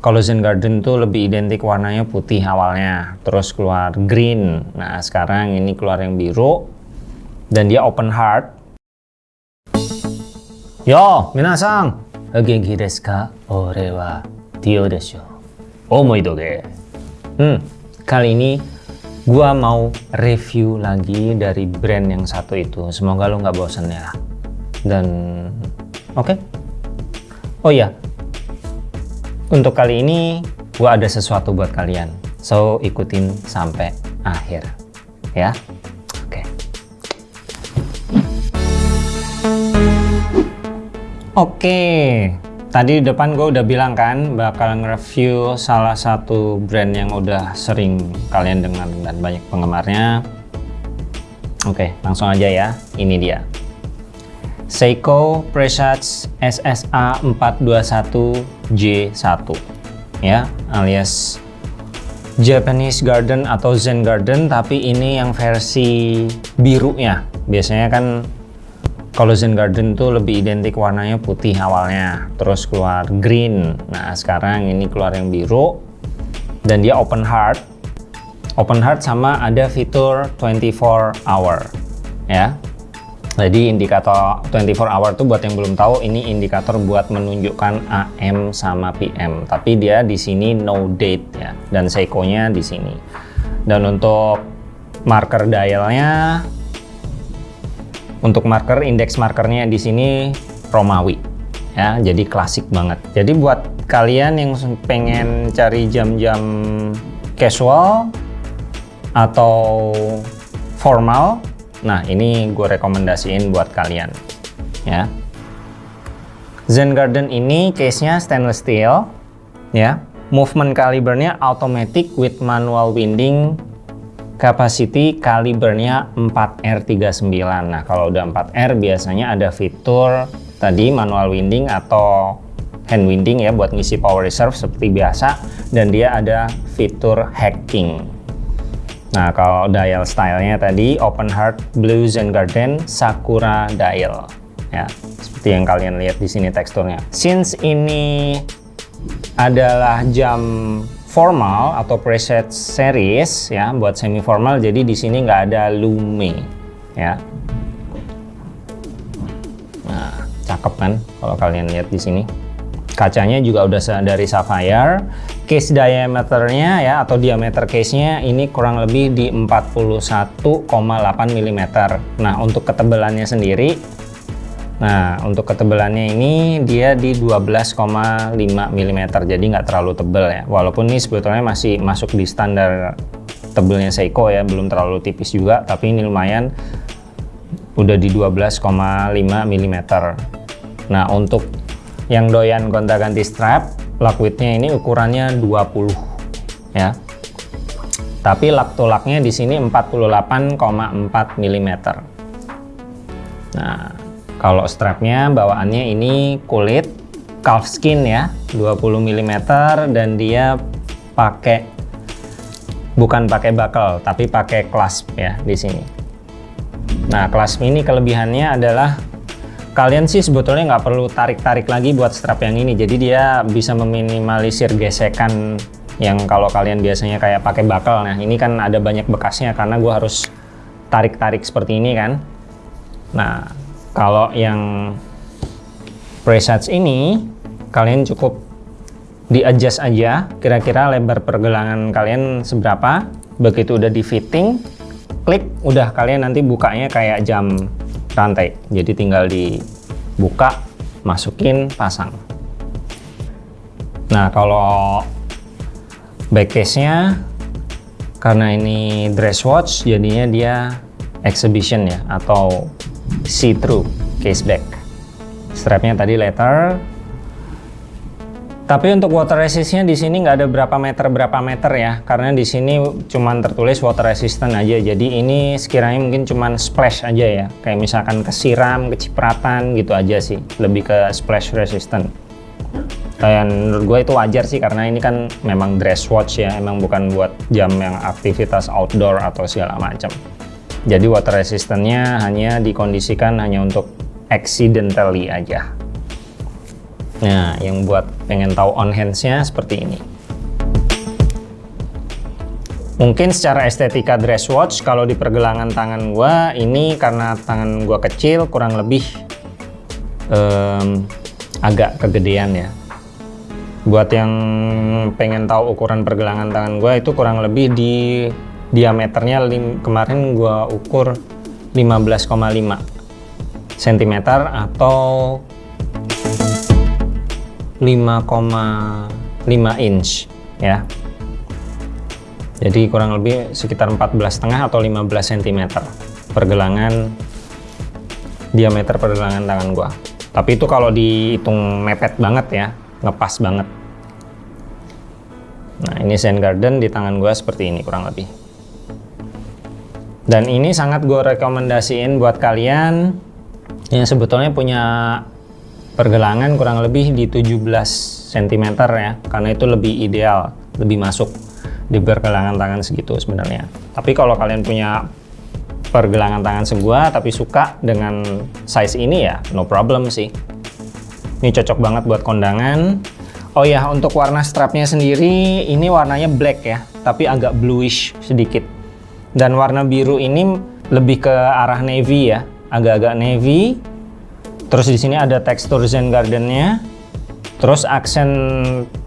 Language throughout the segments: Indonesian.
kalau Zen Garden tuh lebih identik warnanya putih awalnya, terus keluar green. Nah, sekarang ini keluar yang biru dan dia open heart. Yo, minasang. Genki desu ka? Ore wa Tio desu. Omoi doge. Hmm, kali ini gua mau review lagi dari brand yang satu itu. Semoga lo nggak bosan ya. Dan oke. Okay. Oh iya, untuk kali ini, gue ada sesuatu buat kalian. So, ikutin sampai akhir. Ya? Oke. Okay. Oke. Okay. Tadi di depan gue udah bilang kan, bakal nge-review salah satu brand yang udah sering kalian dengar dan banyak penggemarnya. Oke, langsung aja ya. Ini dia. Seiko Presage SSA 421J1 ya alias Japanese Garden atau Zen Garden tapi ini yang versi birunya. Biasanya kan kalau Zen Garden tuh lebih identik warnanya putih awalnya terus keluar green. Nah sekarang ini keluar yang biru dan dia open heart. Open heart sama ada fitur 24 hour ya jadi indikator 24 hour tuh buat yang belum tahu ini indikator buat menunjukkan AM sama PM. Tapi dia di sini no date ya dan Seiko-nya di sini. Dan untuk marker dialnya untuk marker indeks markernya di sini Romawi ya. Jadi klasik banget. Jadi buat kalian yang pengen cari jam-jam casual atau formal Nah, ini gue rekomendasiin buat kalian. Ya. Zen Garden ini case-nya stainless steel. Ya. Movement calibernya automatic with manual winding. Capacity kalibernya 4R39. Nah, kalau udah 4R biasanya ada fitur tadi manual winding atau hand winding ya buat ngisi power reserve seperti biasa dan dia ada fitur hacking Nah, kalau dial stylenya tadi Open Heart Blue Zen Garden Sakura Dial. Ya, seperti yang kalian lihat di sini teksturnya. Since ini adalah jam formal atau preset series ya buat semi formal jadi di sini nggak ada lume ya nah cakep kan kalau kalian lihat di sini kacanya juga udah dari sapphire. Case diameternya ya atau diameter case-nya ini kurang lebih di 41,8 mm nah untuk ketebalannya sendiri nah untuk ketebalannya ini dia di 12,5 mm jadi nggak terlalu tebal ya. Walaupun ini sebetulnya masih masuk di standar tebelnya Seiko ya belum terlalu tipis juga tapi ini lumayan udah di 12,5 mm nah untuk yang doyan gonta ganti strap lock widthnya ini ukurannya 20 ya. Tapi lak tulaknya di sini 48,4 mm nah kalau strapnya bawaannya ini kulit calf skin ya 20 mm dan dia pakai bukan pakai buckle tapi pakai clasp ya di sini. Nah clasp ini kelebihannya adalah kalian sih sebetulnya nggak perlu tarik-tarik lagi buat strap yang ini. Jadi dia bisa meminimalisir gesekan yang kalau kalian biasanya kayak pakai bakal. Nah ini kan ada banyak bekasnya karena gue harus tarik-tarik seperti ini kan. Nah kalau yang presets ini kalian cukup di adjust aja kira-kira lebar pergelangan kalian seberapa. Begitu udah di fitting klik udah kalian nanti bukanya kayak jam rantai. Jadi tinggal dibuka masukin pasang. Nah kalau back case nya karena ini dress watch jadinya dia exhibition ya atau see through case back. Strapnya tadi letter tapi untuk water resistnya di sini nggak ada berapa meter berapa meter ya, karena di sini cuman tertulis water resistant aja. Jadi ini sekiranya mungkin cuman splash aja ya, kayak misalkan kesiram, kecipratan gitu aja sih, lebih ke splash resistant. Dan menurut gue itu wajar sih karena ini kan memang dress watch ya, emang bukan buat jam yang aktivitas outdoor atau segala macam. Jadi water resistantnya hanya dikondisikan hanya untuk accidentally aja. Nah, yang buat pengen tahu on hands-nya seperti ini. Mungkin secara estetika dress watch kalau di pergelangan tangan gua ini karena tangan gua kecil kurang lebih um, agak kegedean ya. Buat yang pengen tahu ukuran pergelangan tangan gua itu kurang lebih di diameternya lim, kemarin gua ukur 15,5 cm atau 5,5 inch ya. Jadi kurang lebih sekitar 14,5 atau 15 cm pergelangan diameter pergelangan tangan gua. Tapi itu kalau dihitung mepet banget ya ngepas banget. Nah ini Zen Garden di tangan gua seperti ini kurang lebih. Dan ini sangat gue rekomendasiin buat kalian yang sebetulnya punya pergelangan kurang lebih di 17 cm ya karena itu lebih ideal lebih masuk di pergelangan tangan segitu sebenarnya. Tapi kalau kalian punya pergelangan tangan segua tapi suka dengan size ini ya no problem sih. Ini cocok banget buat kondangan. Oh ya untuk warna strapnya sendiri ini warnanya black ya tapi agak bluish sedikit. Dan warna biru ini lebih ke arah navy ya agak-agak navy terus di sini ada tekstur Zen Gardennya. Terus aksen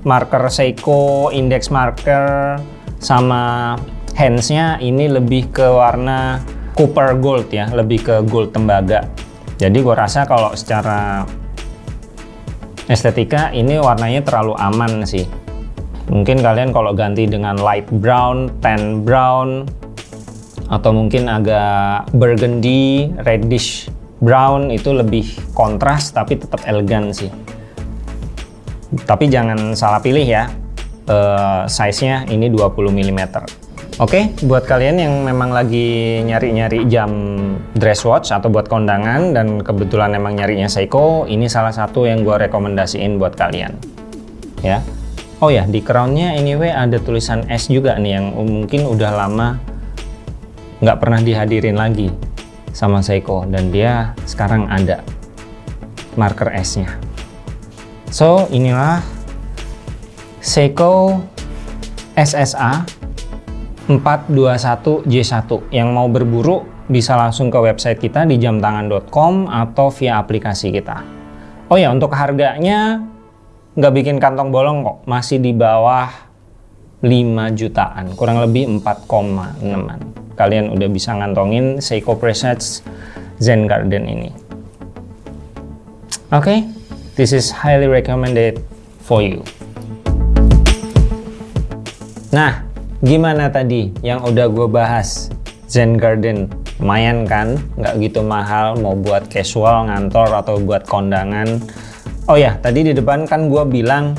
marker Seiko index marker sama handsnya ini lebih ke warna copper gold ya lebih ke gold tembaga. Jadi gue rasa kalau secara estetika ini warnanya terlalu aman sih. Mungkin kalian kalau ganti dengan light brown, tan brown atau mungkin agak burgundy, reddish brown itu lebih kontras tapi tetap elegan sih tapi jangan salah pilih ya uh, size-nya ini 20 mm. Oke, okay, buat kalian yang memang lagi nyari-nyari jam dress watch atau buat kondangan dan kebetulan emang nyarinya Seiko, ini salah satu yang gue rekomendasiin buat kalian. Ya. Oh ya, di crownnya anyway ada tulisan S juga nih yang mungkin udah lama nggak pernah dihadirin lagi sama Seiko dan dia sekarang ada marker S-nya. So, inilah Seiko SSA 421J1 yang mau berburu bisa langsung ke website kita di jamtangan.com atau via aplikasi kita. Oh ya untuk harganya nggak bikin kantong bolong kok masih di bawah 5 jutaan kurang lebih 4,6an kalian udah bisa ngantongin Seiko Presets Zen Garden ini oke okay, this is highly recommended for you Nah, gimana tadi yang udah gue bahas? Zen Garden, lumayan kan? Nggak gitu mahal, mau buat casual, ngantor, atau buat kondangan. Oh ya, tadi di depan kan gue bilang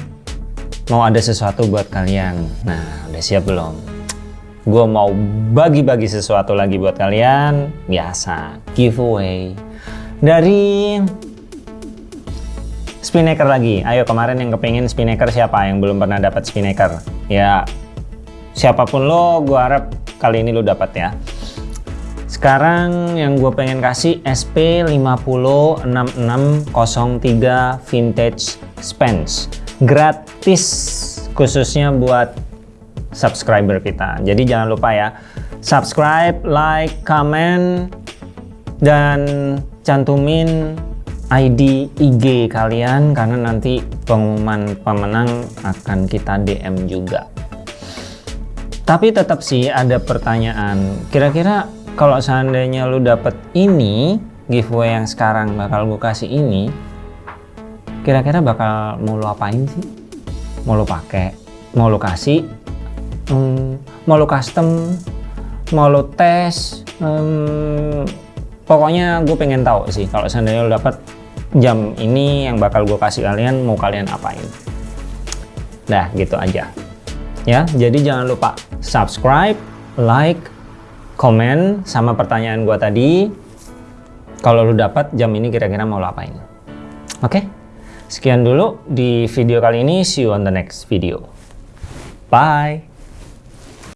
mau ada sesuatu buat kalian. Nah, udah siap belum? Gue mau bagi-bagi sesuatu lagi buat kalian. Biasa, giveaway. Dari Spinnaker lagi. Ayo kemarin yang kepingin Spinnaker siapa yang belum pernah dapat Spinnaker? Ya siapa pun lo gue harap kali ini lo dapat ya sekarang yang gue pengen kasih SP506603 Vintage Spence gratis khususnya buat subscriber kita jadi jangan lupa ya subscribe, like, comment dan cantumin ID IG kalian karena nanti pengumuman pemenang akan kita DM juga tapi tetap sih ada pertanyaan. Kira-kira kalau seandainya lu dapet ini, giveaway yang sekarang bakal gue kasih ini, kira-kira bakal mau lu apain sih? Mau lu pakai? Mau lu kasih? Hmm, mau lu custom? Mau lu tes? Hmm, pokoknya gue pengen tahu sih kalau seandainya lu dapet jam ini yang bakal gue kasih kalian, mau kalian apain? Nah, gitu aja ya jadi jangan lupa subscribe like komen sama pertanyaan gua tadi kalau lu dapat jam ini kira-kira mau lo apain oke okay? sekian dulu di video kali ini see you on the next video bye